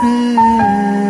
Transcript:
Mm-hmm.